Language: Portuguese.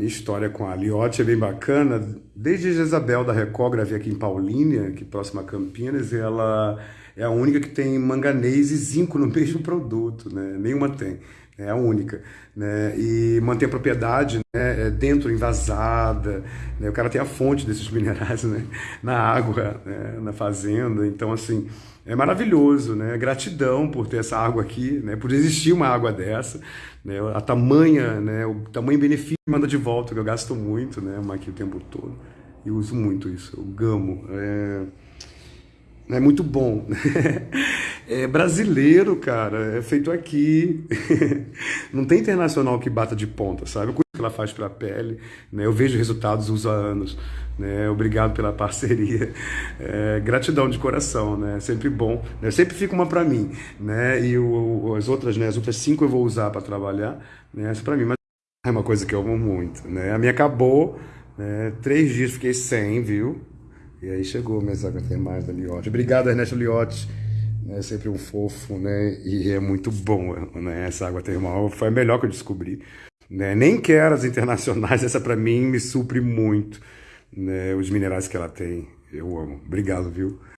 Minha história com a Liotte é bem bacana. Desde a Isabel da Record, gravei aqui em Paulínia, aqui próxima a Campinas, e ela é a única que tem manganês e zinco no mesmo produto, né? Nenhuma tem. É a única, né? E mantém a propriedade né? É dentro, envasada, né? O cara tem a fonte desses minerais, né? Na água, né? na fazenda. Então, assim, é maravilhoso, né? Gratidão por ter essa água aqui, né? Por existir uma água dessa, né? A tamanha, né? O tamanho benefício manda de volta, que eu gasto muito, né? Aqui o tempo todo. E uso muito isso, eu gamo. É é muito bom. É brasileiro, cara, é feito aqui. Não tem internacional que bata de ponta, sabe? O que ela faz para a pele, né? Eu vejo resultados uso há anos, né? Obrigado pela parceria. É, gratidão de coração, né? Sempre bom. Né? Sempre fica uma para mim, né? E o, as outras, né? As outras cinco eu vou usar para trabalhar, né? Essa para mim, mas é uma coisa que eu amo muito, né? A minha acabou, né? Três dias fiquei sem, viu? E aí chegou minhas águas termais da Liotte. Obrigado, Ernesto Liotte. É sempre um fofo, né? E é muito bom, né? Essa água termal foi a melhor que eu descobri. Né? Nem quero as internacionais, essa para mim me supre muito. Né? Os minerais que ela tem, eu amo. Obrigado, viu?